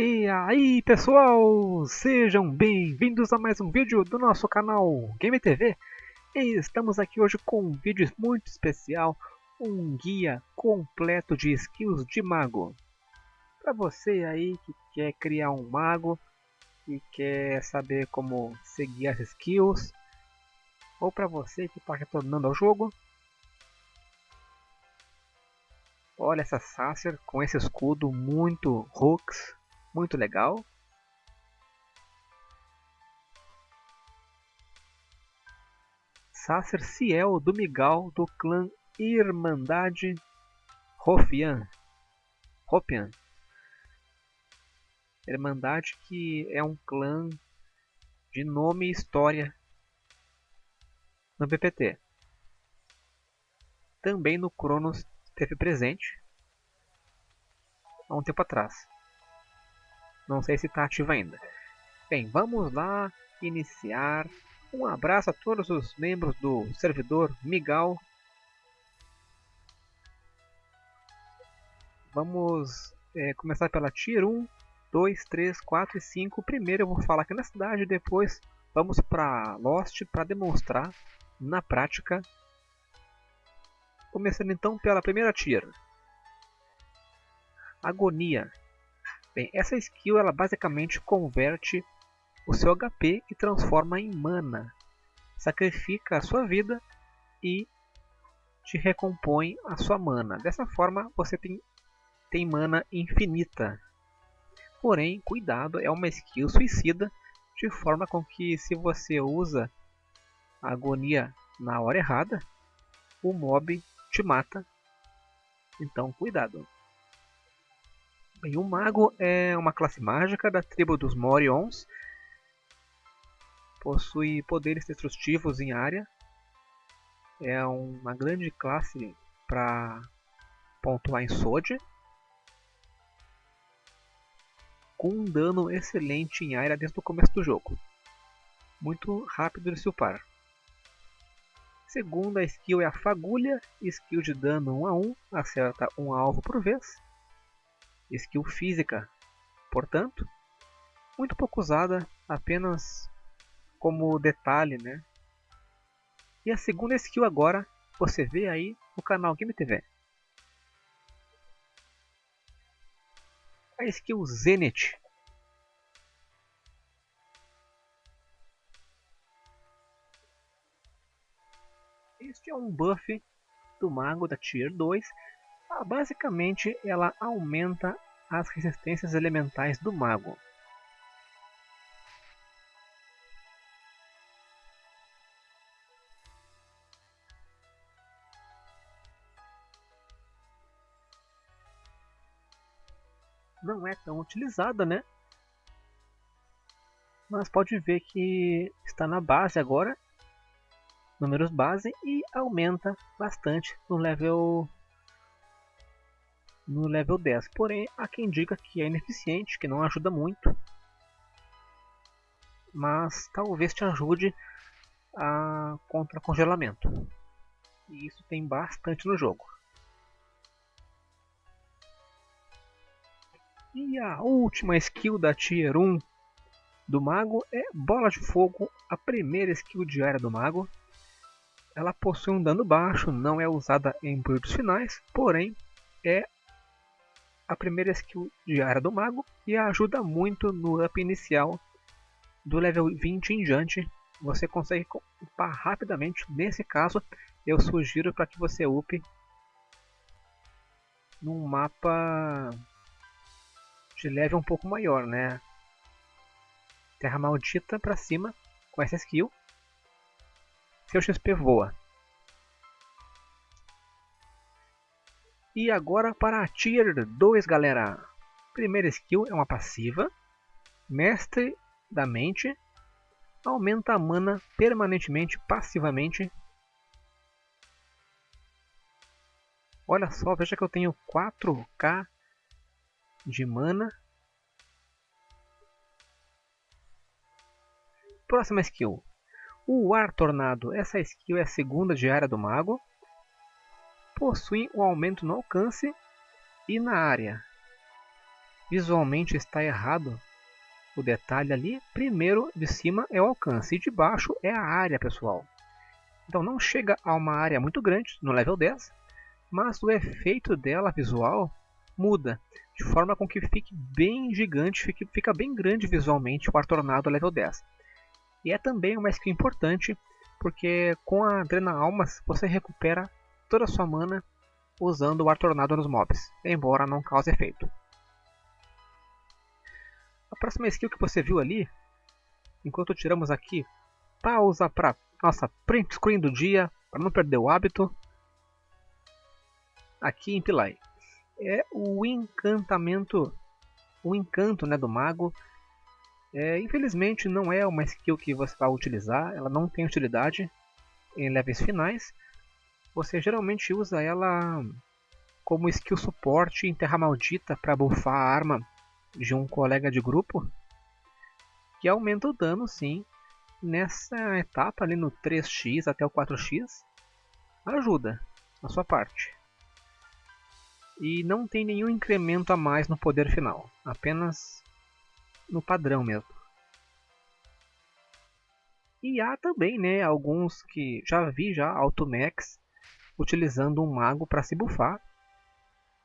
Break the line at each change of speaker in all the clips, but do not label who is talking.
E aí pessoal, sejam bem-vindos a mais um vídeo do nosso canal Game TV. E estamos aqui hoje com um vídeo muito especial, um guia completo de skills de mago. Para você aí que quer criar um mago e quer saber como seguir as skills, ou para você que está retornando ao jogo. Olha essa Sacer com esse escudo muito hooks muito legal. Sacer Ciel do Migal do clã Irmandade Hofian. Hopian. Irmandade que é um clã de nome e história no PPT. Também no Cronos teve presente há um tempo atrás. Não sei se está ativo ainda. Bem, vamos lá iniciar. Um abraço a todos os membros do servidor Migal. Vamos é, começar pela Tier 1, 2, 3, 4 e 5. Primeiro eu vou falar aqui na cidade, depois vamos para Lost para demonstrar na prática. Começando então pela primeira Tier. Agonia. Bem, essa skill ela basicamente converte o seu HP e transforma em mana. Sacrifica a sua vida e te recompõe a sua mana. Dessa forma você tem, tem mana infinita. Porém, cuidado, é uma skill suicida de forma com que se você usa a agonia na hora errada, o mob te mata. Então cuidado. Bem, o Mago é uma classe mágica da tribo dos Morions. Possui poderes destrutivos em área. É uma grande classe para pontuar em Sword. Com um dano excelente em área desde o começo do jogo. Muito rápido de se upar. Segunda skill é a Fagulha, skill de dano 1 a 1, acerta um alvo por vez skill física, portanto, muito pouco usada apenas como detalhe, né? E a segunda skill agora você vê aí no canal Game TV. A skill Zenith. Este é um buff do mago da Tier 2 ah, basicamente, ela aumenta as resistências elementais do mago. Não é tão utilizada, né? Mas pode ver que está na base agora, números base, e aumenta bastante no level no level 10. Porém, há quem diga que é ineficiente, que não ajuda muito. Mas talvez te ajude a contra congelamento. E isso tem bastante no jogo. E a última skill da Tier 1 do Mago é Bola de Fogo, a primeira skill diária do Mago. Ela possui um dano baixo, não é usada em builds finais, porém é a primeira skill diária do mago e ajuda muito no up inicial do level 20 em diante. Você consegue upar rapidamente. Nesse caso, eu sugiro para que você upe num mapa de level um pouco maior, né? Terra Maldita para cima com essa skill. Seu XP voa. E agora para a Tier 2, galera. Primeira skill é uma passiva. Mestre da Mente. Aumenta a mana permanentemente, passivamente. Olha só, veja que eu tenho 4k de mana. Próxima skill. O Ar Tornado. Essa skill é a segunda diária do mago possuem um aumento no alcance e na área. visualmente está errado o detalhe ali. Primeiro, de cima é o alcance e de baixo é a área, pessoal. Então não chega a uma área muito grande no level 10, mas o efeito dela visual muda, de forma com que fique bem gigante, fique, fica bem grande visualmente o Ar Tornado level 10. E é também uma skill importante, porque com a Drena Almas você recupera toda sua mana usando o Ar Tornado nos mobs, embora não cause efeito. A próxima skill que você viu ali, enquanto tiramos aqui, pausa para nossa print screen do dia, para não perder o hábito, aqui em Pilai. É o encantamento, o encanto né, do mago. É, infelizmente não é uma skill que você vai utilizar, ela não tem utilidade em levels finais. Você geralmente usa ela como skill suporte em Terra Maldita para buffar a arma de um colega de grupo. Que aumenta o dano sim nessa etapa ali no 3x até o 4x ajuda a sua parte. E não tem nenhum incremento a mais no poder final apenas no padrão mesmo. E há também né, alguns que já vi já Automax utilizando um mago para se bufar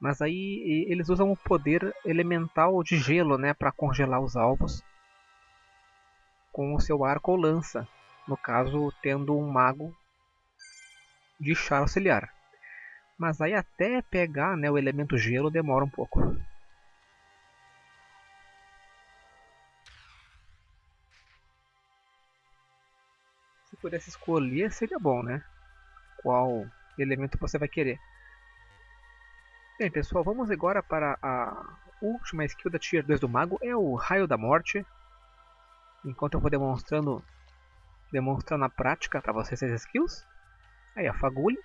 mas aí eles usam o poder elemental de gelo, né, para congelar os alvos com o seu arco ou lança. No caso, tendo um mago de char auxiliar. Mas aí até pegar né, o elemento gelo demora um pouco. Se pudesse escolher seria bom, né? Qual elemento você vai querer. Bem pessoal, vamos agora para a última skill da Tier 2 do Mago, é o Raio da Morte. Enquanto eu vou demonstrando, demonstrando na prática para vocês as skills. Aí a fagulha.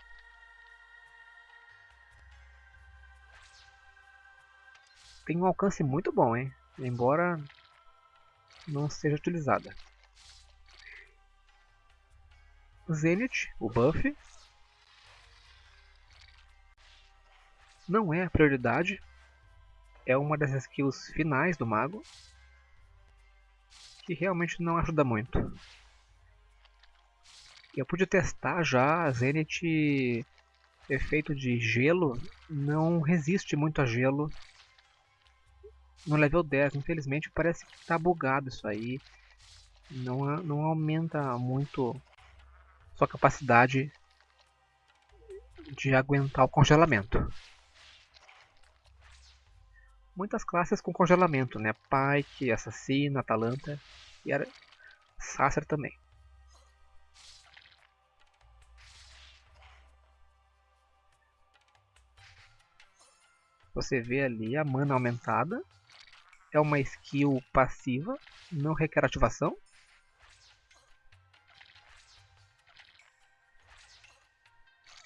Tem um alcance muito bom, hein? Embora não seja utilizada. Zenith, o buff, não é a prioridade, é uma das skills finais do mago, que realmente não ajuda muito. Eu pude testar já, a Zenith efeito de gelo não resiste muito a gelo. No level 10, infelizmente parece que está bugado isso aí, não, não aumenta muito sua capacidade de aguentar o congelamento muitas classes com congelamento, né? Pike, Assassina, Atalanta e era Sacer também. Você vê ali a mana aumentada. É uma skill passiva, não requer ativação.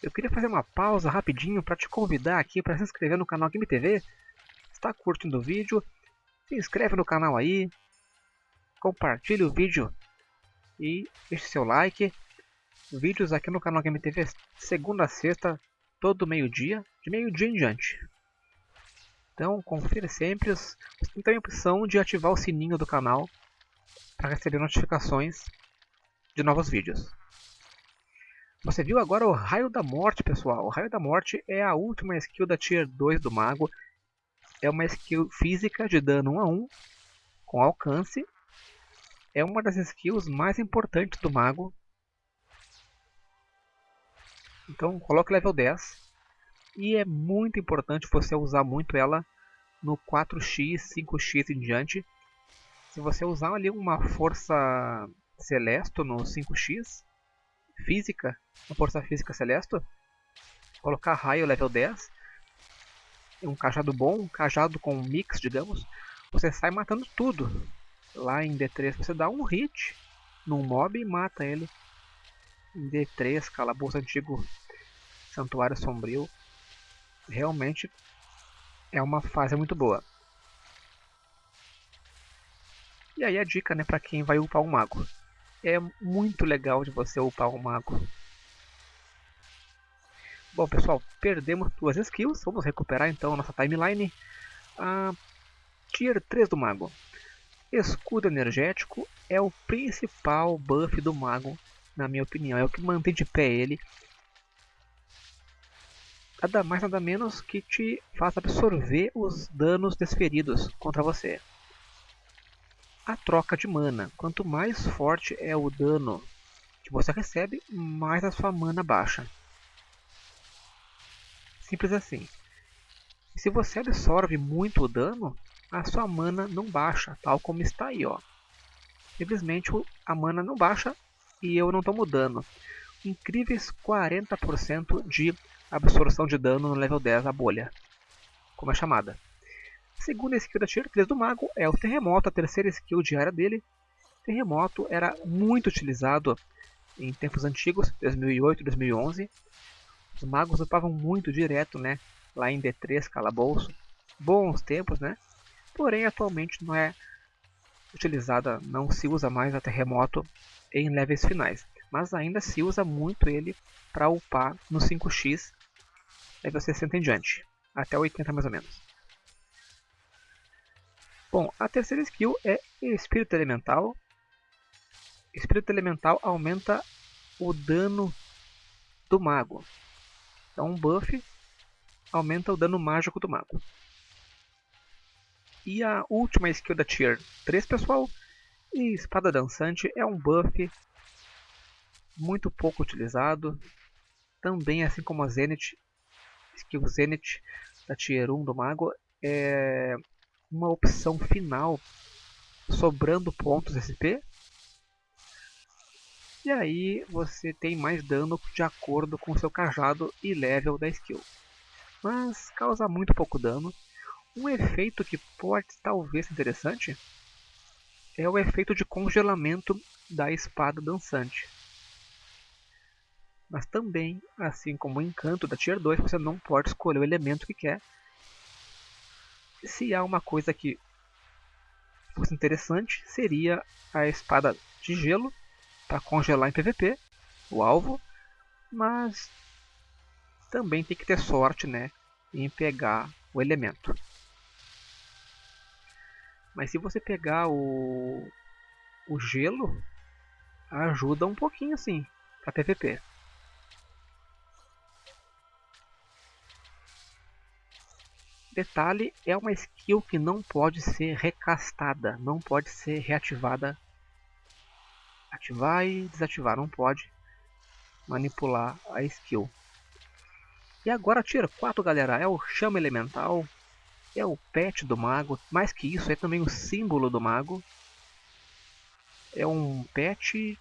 Eu queria fazer uma pausa rapidinho para te convidar aqui para se inscrever no canal Game TV está curtindo o vídeo, se inscreve no canal aí, compartilhe o vídeo e deixe seu like. Vídeos aqui no canal Game TV segunda a sexta, todo meio-dia, de meio-dia em diante. Então confira sempre, você tem a opção de ativar o sininho do canal para receber notificações de novos vídeos. Você viu agora o Raio da Morte, pessoal. O Raio da Morte é a última skill da Tier 2 do Mago é uma skill física de dano 1 a 1 com alcance. É uma das skills mais importantes do mago. Então coloque level 10. E é muito importante você usar muito ela no 4x, 5x em diante. Se você usar ali uma força Celesto no 5x, física, uma força física Celesto, colocar raio level 10, um cajado bom, um cajado com mix, digamos, você sai matando tudo. Lá em D3 você dá um hit num mob e mata ele. Em D3, calabouço antigo, santuário sombrio, realmente é uma fase muito boa. E aí a dica né, para quem vai upar um mago. É muito legal de você upar um mago. Bom pessoal, perdemos duas skills, vamos recuperar então a nossa timeline. Ah, Tier 3 do Mago. Escudo energético é o principal buff do Mago, na minha opinião. É o que mantém de pé ele. Nada mais nada menos que te faz absorver os danos desferidos contra você. A troca de mana. Quanto mais forte é o dano que você recebe, mais a sua mana baixa. Simples assim. Se você absorve muito dano, a sua mana não baixa, tal como está aí. Ó. Simplesmente a mana não baixa e eu não estou mudando. Incríveis 40% de absorção de dano no level 10 a bolha, como é chamada. A segunda skill da tier 3 do mago é o terremoto, a terceira skill diária dele. Terremoto era muito utilizado em tempos antigos, 2008, 2011. Os magos upavam muito direto, né? Lá em D3, calabouço. Bons tempos, né? Porém, atualmente não é utilizada, não se usa mais a terremoto em levels finais. Mas ainda se usa muito ele para upar no 5x, level 60 em diante. Até 80 mais ou menos. Bom, a terceira skill é Espírito Elemental. Espírito Elemental aumenta o dano do mago. Então um buff aumenta o dano mágico do mago. E a última skill da Tier 3, pessoal, e Espada Dançante é um buff muito pouco utilizado. Também, assim como a Zenith, skill Zenith da Tier 1 do Mago, é uma opção final sobrando pontos SP. E aí você tem mais dano de acordo com seu cajado e level da skill. Mas causa muito pouco dano um efeito que pode talvez ser interessante é o efeito de congelamento da espada dançante. Mas também, assim como o encanto da Tier 2, você não pode escolher o elemento que quer. Se há uma coisa que fosse interessante, seria a espada de gelo para congelar em PVP o alvo, mas também tem que ter sorte né, em pegar o elemento. Mas se você pegar o, o gelo, ajuda um pouquinho assim para PVP. Detalhe, é uma skill que não pode ser recastada, não pode ser reativada. Ativar e desativar, não pode manipular a skill. E agora tira 4 galera, é o chama elemental, é o pet do mago. Mais que isso, é também o símbolo do mago. É um pet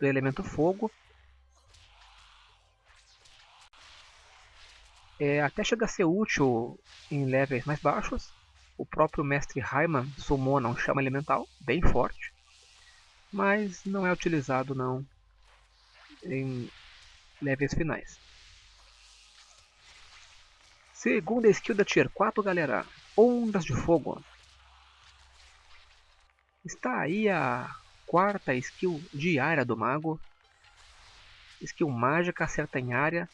do elemento fogo. É, até chega a ser útil em levels mais baixos. O próprio mestre Raiman summona um chama elemental, bem forte. Mas não é utilizado não em levels finais. Segunda skill da Tier 4, galera. Ondas de Fogo. Está aí a quarta skill diária do mago. Skill mágica, acerta em área.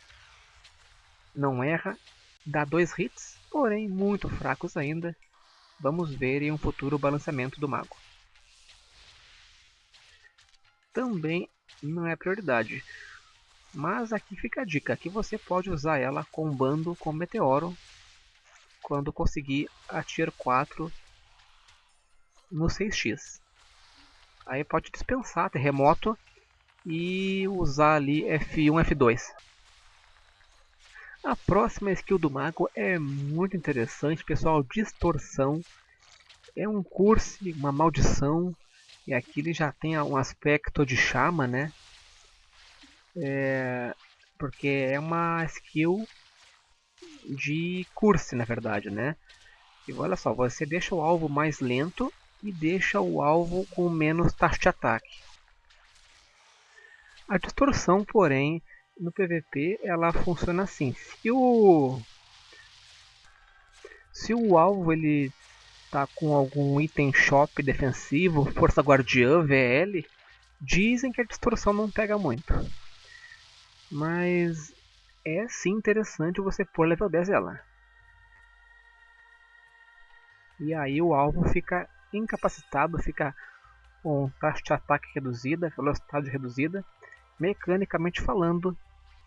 Não erra. Dá dois hits, porém muito fracos ainda. Vamos ver em um futuro balanceamento do mago. Também não é prioridade. Mas aqui fica a dica, que você pode usar ela combando com Meteoro quando conseguir a Tier 4 no 6x. Aí pode dispensar terremoto e usar ali F1, F2. A próxima skill do mago é muito interessante, pessoal, distorção. É um curso, uma maldição, e aqui ele já tem um aspecto de chama, né? É, porque é uma skill de curse, na verdade, né? E olha só, você deixa o alvo mais lento e deixa o alvo com menos taxa de ataque. A distorção, porém, no PVP ela funciona assim. Se o se o alvo ele tá com algum item shop defensivo, força guardiã, VL, dizem que a distorção não pega muito. Mas é sim interessante você pôr level 10 ela. E aí o alvo fica incapacitado, fica com taxa de ataque reduzida, velocidade reduzida. Mecanicamente falando,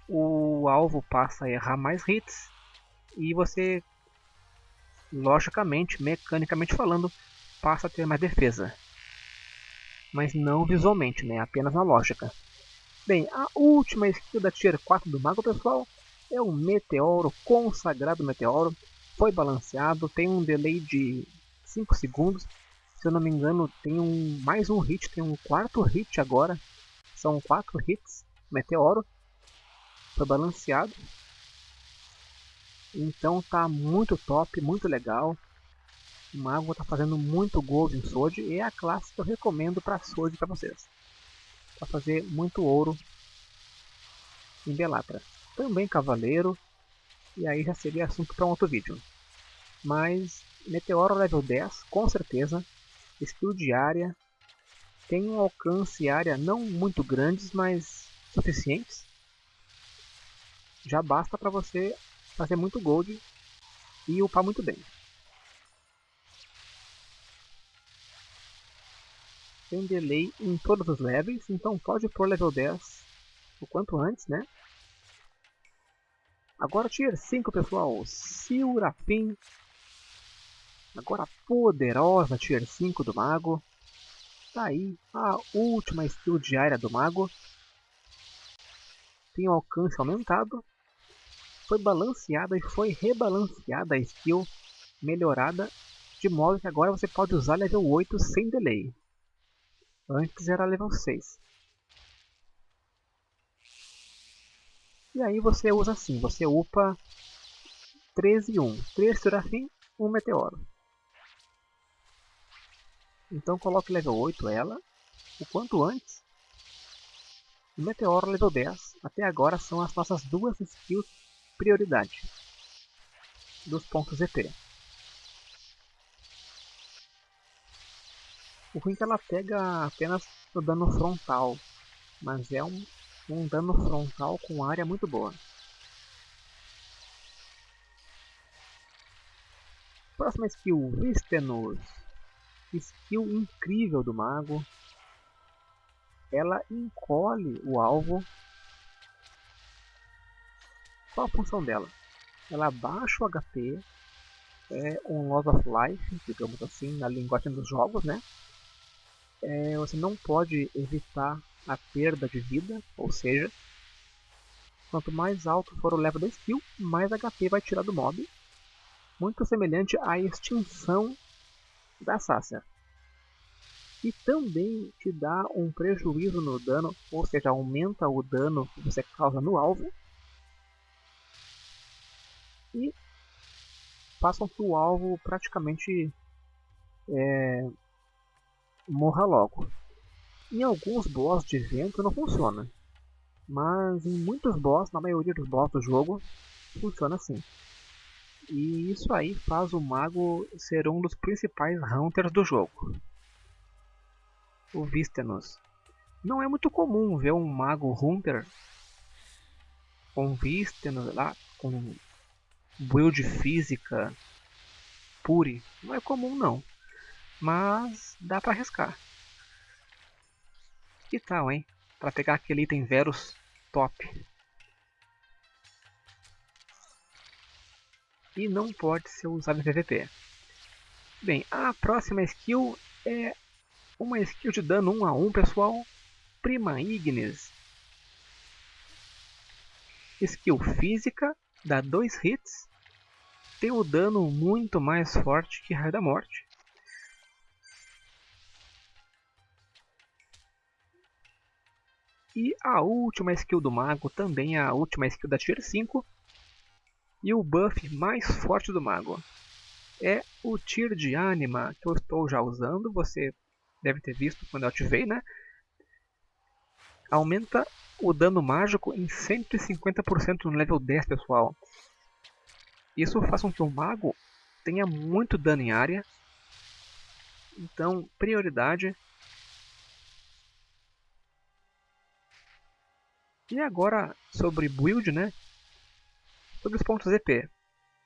o alvo passa a errar mais hits e você, logicamente, mecanicamente falando, passa a ter mais defesa. Mas não visualmente, né? apenas na lógica. Bem, a última skill da Tier 4 do Mago, pessoal, é o Meteoro, Consagrado Meteoro. Foi balanceado, tem um delay de 5 segundos. Se eu não me engano, tem um mais um hit, tem um quarto hit agora. São 4 hits, Meteoro. Foi balanceado. Então tá muito top, muito legal. O Mago tá fazendo muito gold em Sword e é a classe que eu recomendo para Sword para vocês. Para fazer muito ouro em Belatra. Também Cavaleiro, e aí já seria assunto para um outro vídeo. Mas Meteoro level 10, com certeza. Skill de área. Tem um alcance e área não muito grandes, mas suficientes. Já basta para você fazer muito gold e upar muito bem. Tem delay em todos os levels, então pode pôr level 10 o quanto antes, né? Agora tier 5, pessoal, Silrafin. Agora poderosa tier 5 do mago. Tá aí a última skill diária do mago. Tem o alcance aumentado foi balanceada e foi rebalanceada a skill melhorada de modo que agora você pode usar level 8 sem delay. Antes era level 6. E aí você usa assim, você upa 13 e 1. 3 Serafim, 1 Meteoro. Então coloque level 8 ela, o quanto antes. O Meteoro level 10. Até agora são as nossas duas skills prioridade dos pontos EP. O ruim é que ela pega apenas o dano frontal, mas é um, um dano frontal com área muito boa. Próxima skill, Vistenus. Skill incrível do mago. Ela encolhe o alvo qual a função dela? Ela baixa o HP, é um loss of life, digamos assim, na linguagem dos jogos, né? É, você não pode evitar a perda de vida, ou seja, quanto mais alto for o level da skill, mais HP vai tirar do mob. Muito semelhante à extinção da Sacer. E também te dá um prejuízo no dano, ou seja, aumenta o dano que você causa no alvo e façam que o alvo praticamente é, morra logo. Em alguns boss de vento não funciona, mas em muitos boss, na maioria dos boss do jogo, funciona assim. E isso aí faz o mago ser um dos principais hunters do jogo. O Vistenus. Não é muito comum ver um mago hunter com Vistenus lá, com build física pure não é comum não, mas dá para arriscar. Que tal, hein? Para pegar aquele item Verus top. E não pode ser usado em PVP. Bem, a próxima skill é uma skill de dano 1 a 1, pessoal. Prima Ignis. Skill física dá dois hits, tem o dano muito mais forte que Raio da Morte. E a última skill do mago, também a última skill da Tier 5. E o buff mais forte do mago. É o Tier de Anima, que eu estou já usando, você deve ter visto quando eu ativei, né? Aumenta o dano mágico em 150% no level 10, pessoal. Isso faz com que o mago tenha muito dano em área. Então, prioridade. E agora, sobre build, né? Sobre os pontos EP.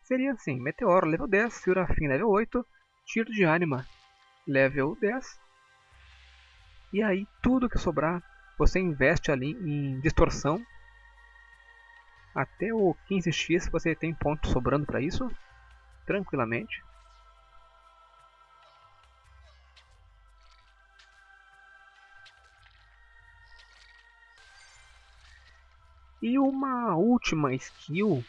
Seria assim, Meteoro level 10, Serafim level 8, tiro de ânima level 10. E aí tudo que sobrar você investe ali em distorção. Até o 15x você tem pontos sobrando para isso, tranquilamente. E uma última skill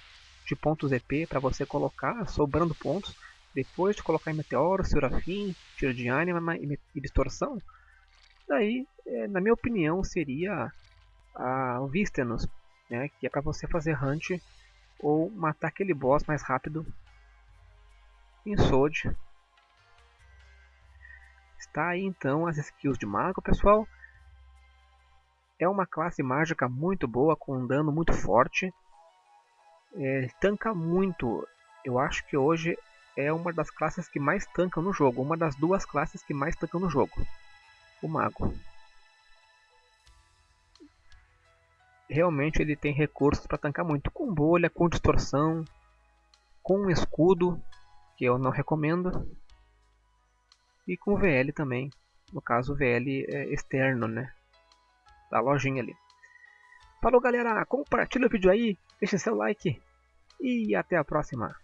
de pontos EP para você colocar, sobrando pontos, depois de colocar em Meteoro, Serafim, Tiro de Ânima e Distorção, daí, é, na minha opinião, seria a, o Vistenus, né, que é para você fazer hunt ou matar aquele boss mais rápido em Sword. Está aí então as skills de mago, pessoal. É uma classe mágica muito boa, com um dano muito forte. É, tanca muito. Eu acho que hoje é uma das classes que mais tancam no jogo. Uma das duas classes que mais tancam no jogo. O mago. Realmente ele tem recursos para tancar muito. Com bolha, com distorção, com escudo, que eu não recomendo. E com VL também. No caso, VL é externo, né? da lojinha ali. Falou galera, compartilha o vídeo aí, deixa seu like e até a próxima.